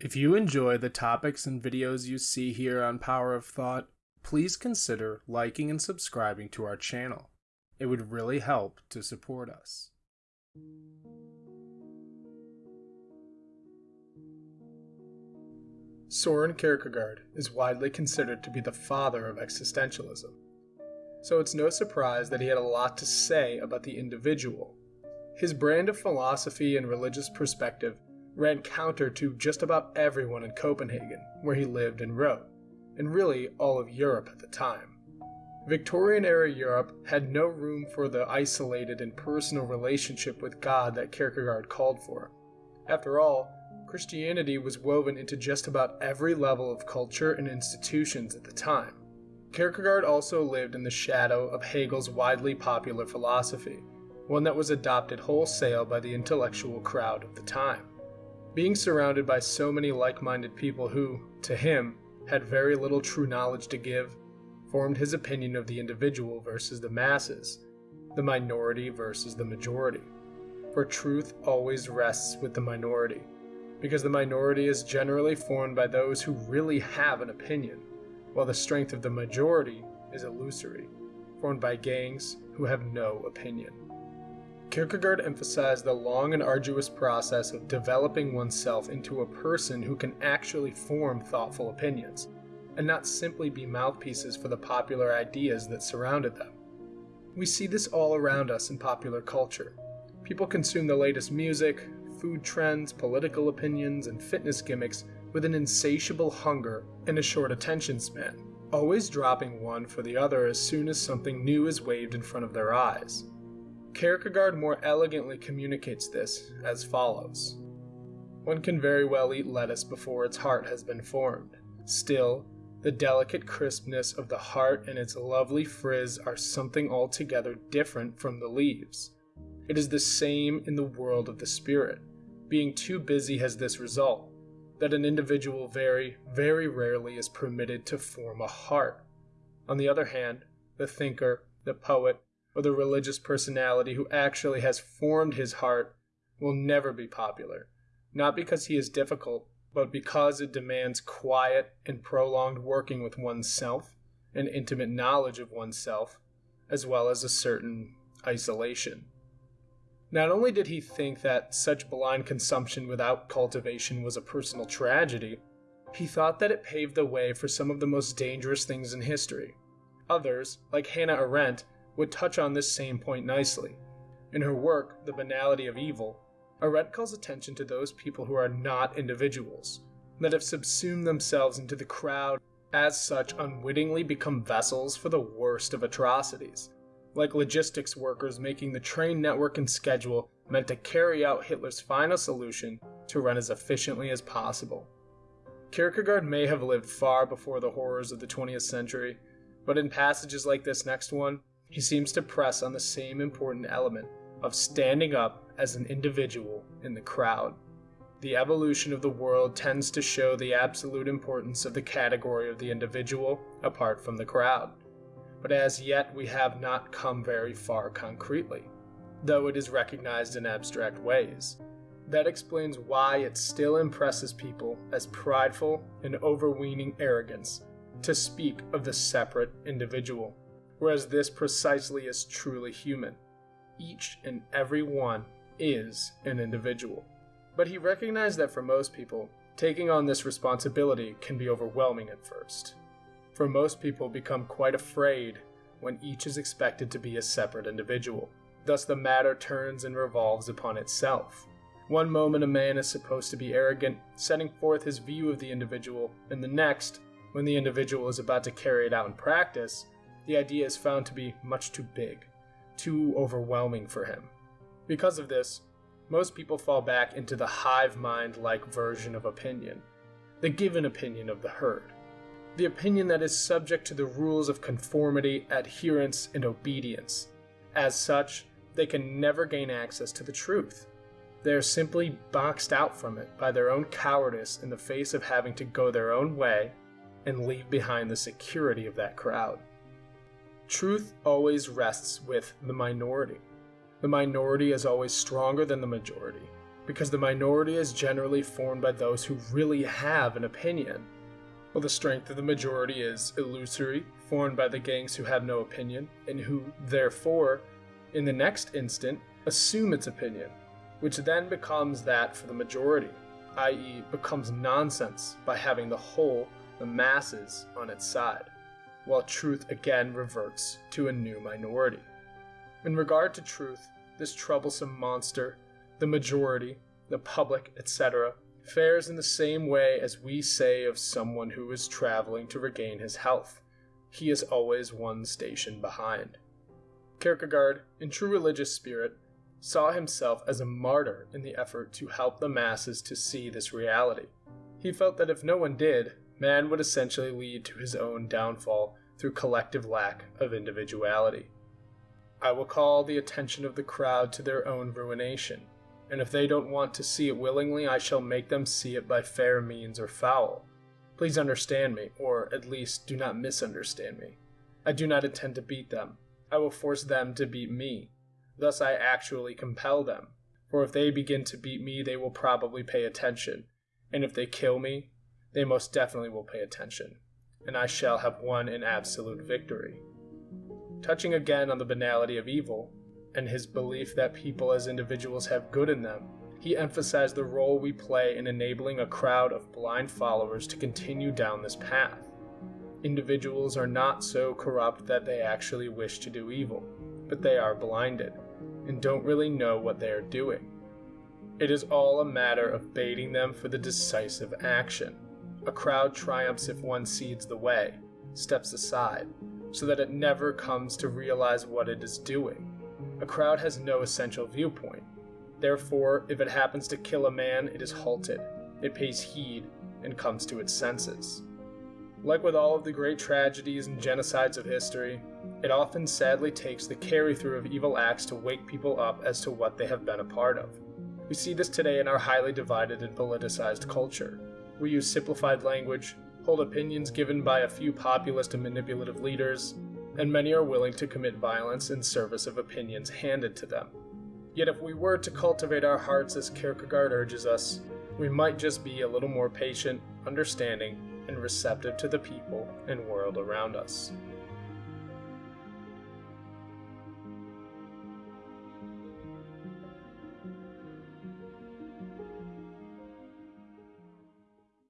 If you enjoy the topics and videos you see here on Power of Thought, please consider liking and subscribing to our channel. It would really help to support us. Soren Kierkegaard is widely considered to be the father of existentialism. So it's no surprise that he had a lot to say about the individual. His brand of philosophy and religious perspective ran counter to just about everyone in Copenhagen, where he lived and wrote, and really all of Europe at the time. Victorian era Europe had no room for the isolated and personal relationship with God that Kierkegaard called for. After all, Christianity was woven into just about every level of culture and institutions at the time. Kierkegaard also lived in the shadow of Hegel's widely popular philosophy, one that was adopted wholesale by the intellectual crowd of the time. Being surrounded by so many like minded people who, to him, had very little true knowledge to give, formed his opinion of the individual versus the masses, the minority versus the majority. For truth always rests with the minority, because the minority is generally formed by those who really have an opinion, while the strength of the majority is illusory, formed by gangs who have no opinion. Kierkegaard emphasized the long and arduous process of developing oneself into a person who can actually form thoughtful opinions, and not simply be mouthpieces for the popular ideas that surrounded them. We see this all around us in popular culture. People consume the latest music, food trends, political opinions, and fitness gimmicks with an insatiable hunger and a short attention span, always dropping one for the other as soon as something new is waved in front of their eyes. Kierkegaard more elegantly communicates this as follows One can very well eat lettuce before its heart has been formed. Still, the delicate crispness of the heart and its lovely frizz are something altogether different from the leaves. It is the same in the world of the spirit. Being too busy has this result that an individual very, very rarely is permitted to form a heart. On the other hand, the thinker, the poet, or the religious personality who actually has formed his heart will never be popular, not because he is difficult, but because it demands quiet and prolonged working with oneself and intimate knowledge of oneself, as well as a certain isolation. Not only did he think that such blind consumption without cultivation was a personal tragedy, he thought that it paved the way for some of the most dangerous things in history. Others, like Hannah Arendt, would touch on this same point nicely. In her work, The Banality of Evil, Arendt calls attention to those people who are not individuals, that have subsumed themselves into the crowd, as such unwittingly become vessels for the worst of atrocities, like logistics workers making the train network and schedule meant to carry out Hitler's final solution to run as efficiently as possible. Kierkegaard may have lived far before the horrors of the 20th century, but in passages like this next one, he seems to press on the same important element of standing up as an individual in the crowd. The evolution of the world tends to show the absolute importance of the category of the individual apart from the crowd. But as yet, we have not come very far concretely, though it is recognized in abstract ways. That explains why it still impresses people as prideful and overweening arrogance to speak of the separate individual whereas this precisely is truly human. Each and every one is an individual. But he recognized that for most people, taking on this responsibility can be overwhelming at first. For most people become quite afraid when each is expected to be a separate individual. Thus the matter turns and revolves upon itself. One moment a man is supposed to be arrogant, setting forth his view of the individual, and the next, when the individual is about to carry it out in practice, the idea is found to be much too big, too overwhelming for him. Because of this, most people fall back into the hive mind like version of opinion, the given opinion of the herd, the opinion that is subject to the rules of conformity, adherence, and obedience. As such, they can never gain access to the truth. They are simply boxed out from it by their own cowardice in the face of having to go their own way and leave behind the security of that crowd. Truth always rests with the minority. The minority is always stronger than the majority, because the minority is generally formed by those who really have an opinion, while the strength of the majority is illusory, formed by the gangs who have no opinion, and who, therefore, in the next instant, assume its opinion, which then becomes that for the majority, i.e., becomes nonsense by having the whole, the masses, on its side, while truth again reverts to a new minority. In regard to truth, this troublesome monster, the majority, the public, etc., fares in the same way as we say of someone who is traveling to regain his health. He is always one station behind. Kierkegaard, in true religious spirit, saw himself as a martyr in the effort to help the masses to see this reality. He felt that if no one did, man would essentially lead to his own downfall through collective lack of individuality. I will call the attention of the crowd to their own ruination, and if they don't want to see it willingly, I shall make them see it by fair means or foul. Please understand me, or at least do not misunderstand me. I do not intend to beat them. I will force them to beat me. Thus I actually compel them. For if they begin to beat me, they will probably pay attention. And if they kill me, they most definitely will pay attention. And I shall have won an absolute victory. Touching again on the banality of evil, and his belief that people as individuals have good in them, he emphasized the role we play in enabling a crowd of blind followers to continue down this path. Individuals are not so corrupt that they actually wish to do evil, but they are blinded and don't really know what they are doing. It is all a matter of baiting them for the decisive action. A crowd triumphs if one cedes the way, steps aside, so that it never comes to realize what it is doing. A crowd has no essential viewpoint. Therefore, if it happens to kill a man, it is halted, it pays heed, and comes to its senses. Like with all of the great tragedies and genocides of history, it often sadly takes the carry through of evil acts to wake people up as to what they have been a part of. We see this today in our highly divided and politicized culture. We use simplified language, hold opinions given by a few populist and manipulative leaders, and many are willing to commit violence in service of opinions handed to them. Yet if we were to cultivate our hearts as Kierkegaard urges us, we might just be a little more patient, understanding, and receptive to the people and world around us.